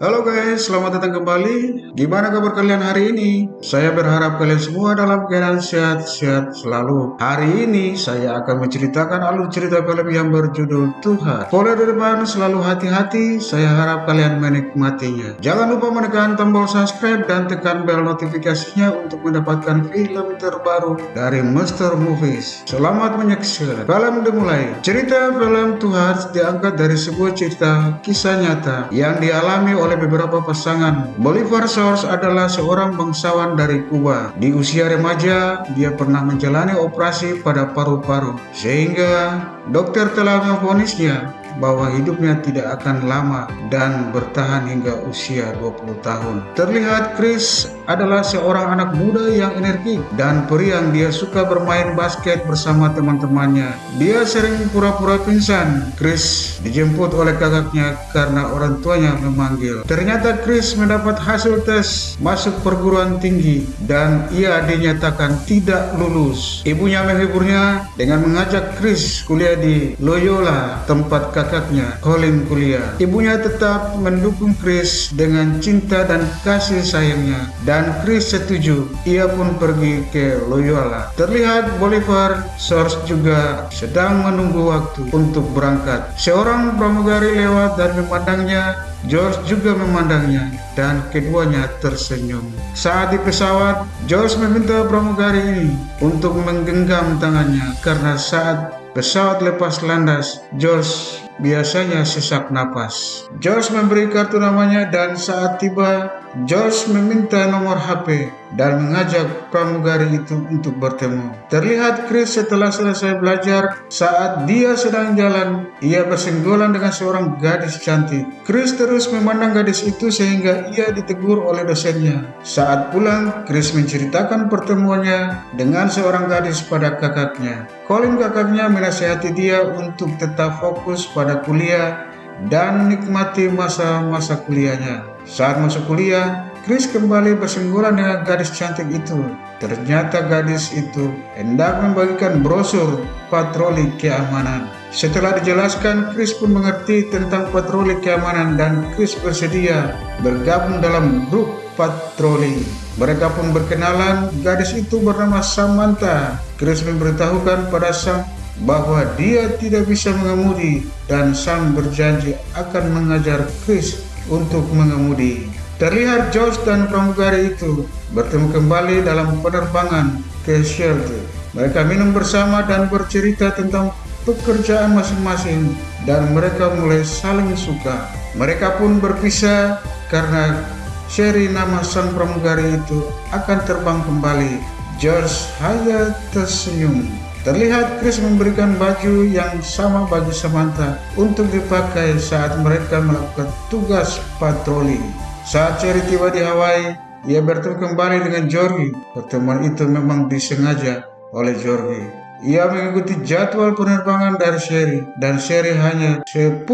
Halo guys, selamat datang kembali. Gimana kabar kalian hari ini? Saya berharap kalian semua dalam keadaan sehat-sehat selalu. Hari ini saya akan menceritakan alur cerita film yang berjudul Tuhan. Boleh dari depan selalu hati-hati, saya harap kalian menikmatinya. Jangan lupa menekan tombol subscribe dan tekan bel notifikasinya untuk mendapatkan film terbaru dari Master Movies. Selamat menyaksikan. Film dimulai. Cerita film Tuhan diangkat dari sebuah cerita kisah nyata yang dialami oleh oleh beberapa pasangan. Bolivar Source adalah seorang bangsawan dari Kuba. Di usia remaja, dia pernah menjalani operasi pada paru-paru, sehingga dokter telah memvonisnya bahwa hidupnya tidak akan lama dan bertahan hingga usia 20 tahun. Terlihat Chris adalah seorang anak muda yang energik dan periang dia suka bermain basket bersama teman-temannya. Dia sering pura-pura pingsan. Chris dijemput oleh kakaknya karena orang tuanya memanggil. Ternyata Chris mendapat hasil tes masuk perguruan tinggi dan ia dinyatakan tidak lulus. Ibunya menghiburnya dengan mengajak Chris kuliah di Loyola, tempat kakaknya Colin kuliah. Ibunya tetap mendukung Chris dengan cinta dan kasih sayangnya dan Chris setuju. Ia pun pergi ke Loyola. Terlihat Bolivar Source juga sedang menunggu waktu untuk berangkat. Seorang pramugari lewat dan memandangnya George juga memandangnya dan keduanya tersenyum. Saat di pesawat, George meminta pramugari ini untuk menggenggam tangannya karena saat pesawat lepas landas, George biasanya sesak napas. George memberi kartu namanya dan saat tiba George meminta nomor HP dan mengajak pramugari itu untuk bertemu. Terlihat Chris setelah selesai belajar, saat dia sedang jalan, ia bersenggolan dengan seorang gadis cantik. Chris terus memandang gadis itu sehingga ia ditegur oleh dosennya. Saat pulang, Chris menceritakan pertemuannya dengan seorang gadis pada kakaknya. Colin kakaknya menasihati dia untuk tetap fokus pada kuliah dan nikmati masa-masa kuliahnya. Saat masuk kuliah, Chris kembali bersenggolan dengan gadis cantik itu. Ternyata gadis itu hendak membagikan brosur patroli keamanan. Setelah dijelaskan, Chris pun mengerti tentang patroli keamanan dan Chris bersedia bergabung dalam grup patroli. Mereka pun berkenalan, gadis itu bernama Samantha. Chris memberitahukan pada Sam bahwa dia tidak bisa mengemudi dan Sam berjanji akan mengajar Chris untuk mengemudi. Terlihat Josh dan pramugari itu bertemu kembali dalam penerbangan ke shelter. Mereka minum bersama dan bercerita tentang pekerjaan masing-masing dan mereka mulai saling suka. Mereka pun berpisah karena Sherry nama sang pramugari itu akan terbang kembali. George hanya tersenyum. Terlihat Chris memberikan baju yang sama bagi Samantha untuk dipakai saat mereka melakukan tugas patroli. Saat Cherry tiba di Hawaii, ia bertemu kembali dengan Georgie. Pertemuan itu memang disengaja oleh Georgie. Ia mengikuti jadwal penerbangan dari Sherry dan Sherry hanya 10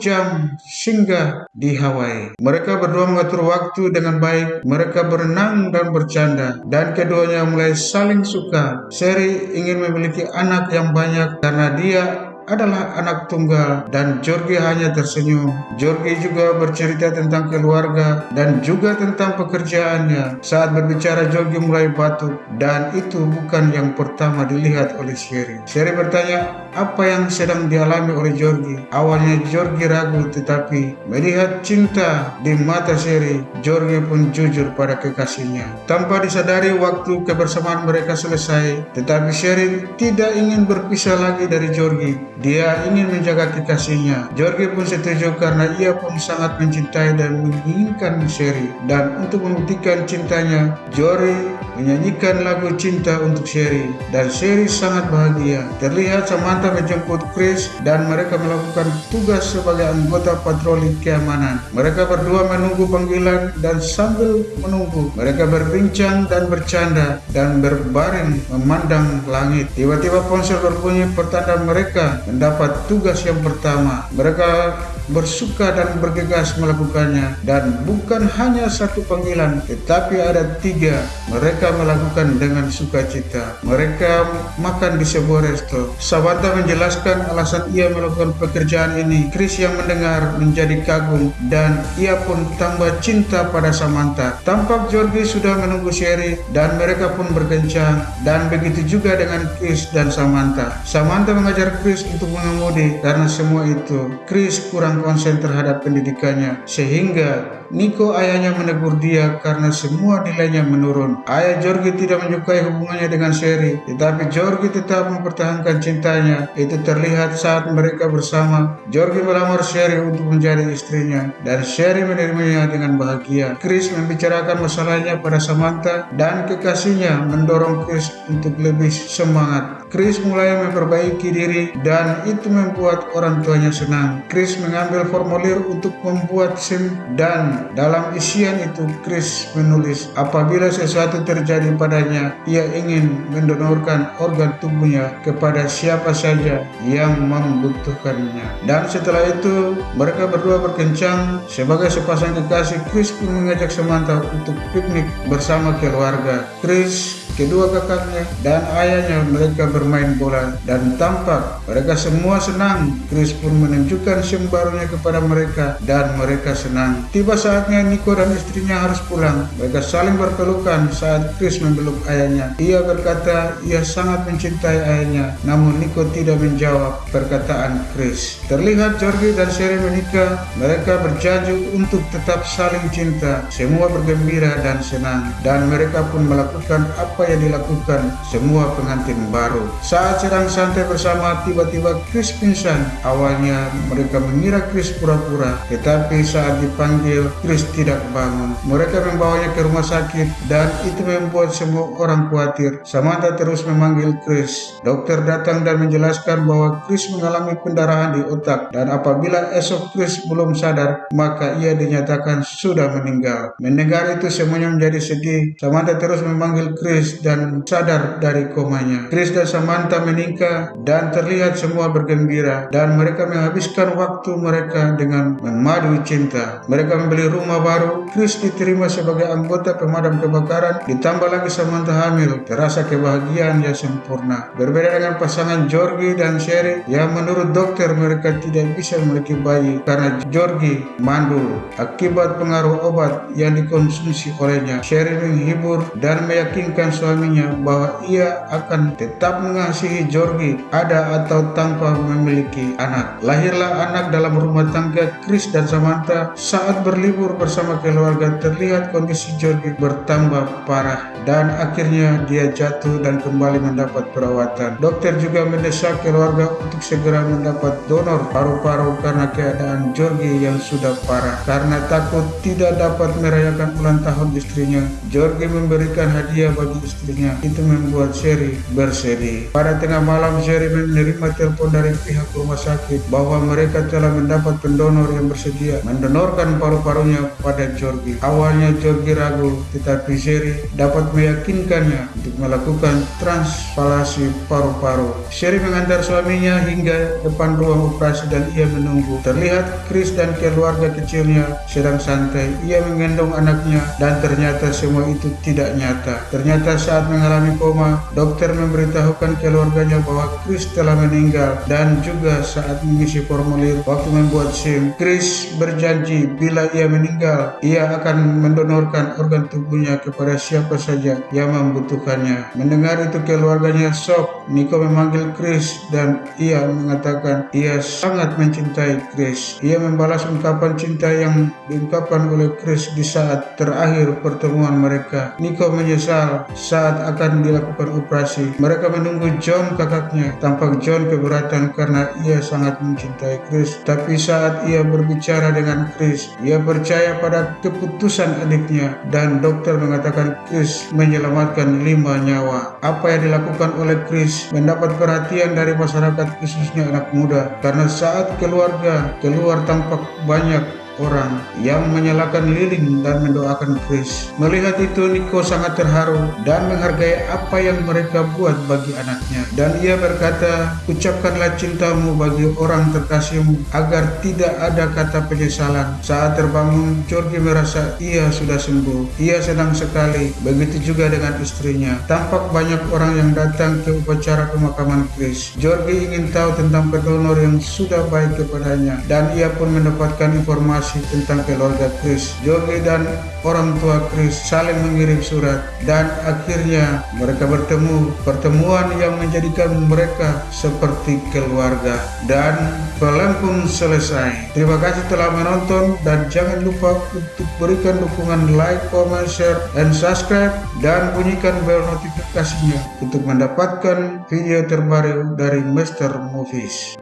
jam singgah di Hawaii. Mereka berdua mengatur waktu dengan baik, mereka berenang dan bercanda dan keduanya mulai saling suka. Sherry ingin memiliki anak yang banyak karena dia adalah anak tunggal dan Georgie hanya tersenyum. Georgie juga bercerita tentang keluarga dan juga tentang pekerjaannya. Saat berbicara Georgie mulai batuk dan itu bukan yang pertama dilihat oleh Sherry. Sherry bertanya apa yang sedang dialami oleh Georgie. Awalnya Georgie ragu tetapi melihat cinta di mata Sherry, Georgie pun jujur pada kekasihnya. Tanpa disadari waktu kebersamaan mereka selesai, tetapi Sherry tidak ingin berpisah lagi dari Georgie. Dia ingin menjaga kekasihnya. George pun setuju karena ia pun sangat mencintai dan menginginkan Sherry. Dan untuk membuktikan cintanya, George menyanyikan lagu cinta untuk Sherry. Dan Sherry sangat bahagia. Terlihat Samantha menjemput Chris dan mereka melakukan tugas sebagai anggota patroli keamanan. Mereka berdua menunggu panggilan dan sambil menunggu, mereka berbincang dan bercanda dan berbaring memandang langit. Tiba-tiba ponsel berbunyi pertanda mereka mendapat tugas yang pertama. Mereka bersuka dan bergegas melakukannya. Dan bukan hanya satu panggilan, tetapi ada tiga. Mereka melakukan dengan sukacita. Mereka makan di sebuah resto. Samantha menjelaskan alasan ia melakukan pekerjaan ini. Chris yang mendengar menjadi kagum dan ia pun tambah cinta pada Samantha. Tampak Georgie sudah menunggu Sherry dan mereka pun berkencang dan begitu juga dengan Chris dan Samantha. Samantha mengajar Chris untuk mengemudi karena semua itu Chris kurang konsen terhadap pendidikannya sehingga Nico ayahnya menegur dia karena semua nilainya menurun. Ayah Georgie tidak menyukai hubungannya dengan Sherry, tetapi Georgie tetap mempertahankan cintanya. Itu terlihat saat mereka bersama. Georgie melamar Sherry untuk menjadi istrinya, dan Sherry menerimanya dengan bahagia. Chris membicarakan masalahnya pada Samantha, dan kekasihnya mendorong Chris untuk lebih semangat. Chris mulai memperbaiki diri dan itu membuat orang tuanya senang. Chris mengambil formulir untuk membuat SIM dan dalam isian itu Chris menulis apabila sesuatu terjadi padanya ia ingin mendonorkan organ tubuhnya kepada siapa saja yang membutuhkannya. Dan setelah itu mereka berdua berkencang sebagai sepasang kekasih. Chris pun mengajak Samantha untuk piknik bersama keluarga. Chris kedua kakaknya dan ayahnya mereka bermain bola dan tampak mereka semua senang. Chris pun menunjukkan sim barunya kepada mereka dan mereka senang. Tiba saatnya Nico dan istrinya harus pulang. Mereka saling berpelukan saat Chris memeluk ayahnya. Ia berkata ia sangat mencintai ayahnya, namun Nico tidak menjawab perkataan Chris. Terlihat Georgie dan Sherry menikah. Mereka berjanji untuk tetap saling cinta. Semua bergembira dan senang dan mereka pun melakukan apa yang dilakukan semua pengantin baru. Saat sedang santai bersama, tiba-tiba Chris pingsan. Awalnya mereka mengira Chris pura-pura, tetapi saat dipanggil, Chris tidak bangun. Mereka membawanya ke rumah sakit dan itu membuat semua orang khawatir. Samantha terus memanggil Chris. Dokter datang dan menjelaskan bahwa Chris mengalami pendarahan di otak dan apabila esok Chris belum sadar, maka ia dinyatakan sudah meninggal. Mendengar itu semuanya menjadi sedih. Samantha terus memanggil Chris dan sadar dari komanya. Chris dan Samantha menikah dan terlihat semua bergembira dan mereka menghabiskan waktu mereka dengan memadu cinta. Mereka membeli rumah baru. Chris diterima sebagai anggota pemadam kebakaran. Ditambah lagi Samantha hamil. Terasa kebahagiaan yang sempurna. Berbeda dengan pasangan Georgie dan Sherry yang menurut dokter mereka tidak bisa memiliki bayi karena Georgie mandul akibat pengaruh obat yang dikonsumsi olehnya. Sherry menghibur dan meyakinkan suami suaminya bahwa ia akan tetap mengasihi Georgie ada atau tanpa memiliki anak. Lahirlah anak dalam rumah tangga Chris dan Samantha saat berlibur bersama keluarga terlihat kondisi Georgie bertambah parah dan akhirnya dia jatuh dan kembali mendapat perawatan. Dokter juga mendesak keluarga untuk segera mendapat donor paru-paru karena keadaan Georgie yang sudah parah. Karena takut tidak dapat merayakan ulang tahun istrinya, Georgie memberikan hadiah bagi istrinya. Itu membuat Sherry bersedih. Pada tengah malam Sherry menerima telepon dari pihak rumah sakit bahwa mereka telah mendapat pendonor yang bersedia mendonorkan paru-parunya pada Georgie. Awalnya Georgie ragu, tetapi Sherry dapat meyakinkannya untuk melakukan transplantasi paru-paru. Sherry mengantar suaminya hingga depan ruang operasi dan ia menunggu. Terlihat Chris dan keluarga kecilnya sedang santai. Ia menggendong anaknya dan ternyata semua itu tidak nyata. Ternyata saat mengalami koma, dokter memberitahukan keluarganya bahwa Chris telah meninggal dan juga saat mengisi formulir waktu membuat SIM, Chris berjanji bila ia meninggal, ia akan mendonorkan organ tubuhnya kepada siapa saja yang membutuhkannya. Mendengar itu keluarganya shock. Nico memanggil Chris dan ia mengatakan ia sangat mencintai Chris. Ia membalas ungkapan cinta yang diungkapkan oleh Chris di saat terakhir pertemuan mereka. Nico menyesal saat akan dilakukan operasi. Mereka menunggu John kakaknya. Tampak John keberatan karena ia sangat mencintai Chris. Tapi saat ia berbicara dengan Chris, ia percaya pada keputusan adiknya dan dokter mengatakan Chris menyelamatkan lima nyawa. Apa yang dilakukan oleh Chris mendapat perhatian dari masyarakat khususnya anak muda karena saat keluarga keluar tampak banyak orang yang menyalakan lilin dan mendoakan Chris. Melihat itu Nico sangat terharu dan menghargai apa yang mereka buat bagi anaknya. Dan ia berkata, ucapkanlah cintamu bagi orang terkasihmu agar tidak ada kata penyesalan. Saat terbangun, Georgie merasa ia sudah sembuh. Ia senang sekali. Begitu juga dengan istrinya. Tampak banyak orang yang datang ke upacara pemakaman Chris. Georgie ingin tahu tentang pendonor yang sudah baik kepadanya dan ia pun mendapatkan informasi tentang keluarga Chris. Georgie dan orang tua Chris saling mengirim surat dan akhirnya mereka bertemu. Pertemuan yang menjadikan mereka seperti keluarga dan film pun selesai. Terima kasih telah menonton dan jangan lupa untuk berikan dukungan like, comment, share, and subscribe dan bunyikan bel notifikasinya untuk mendapatkan video terbaru dari Master Movies.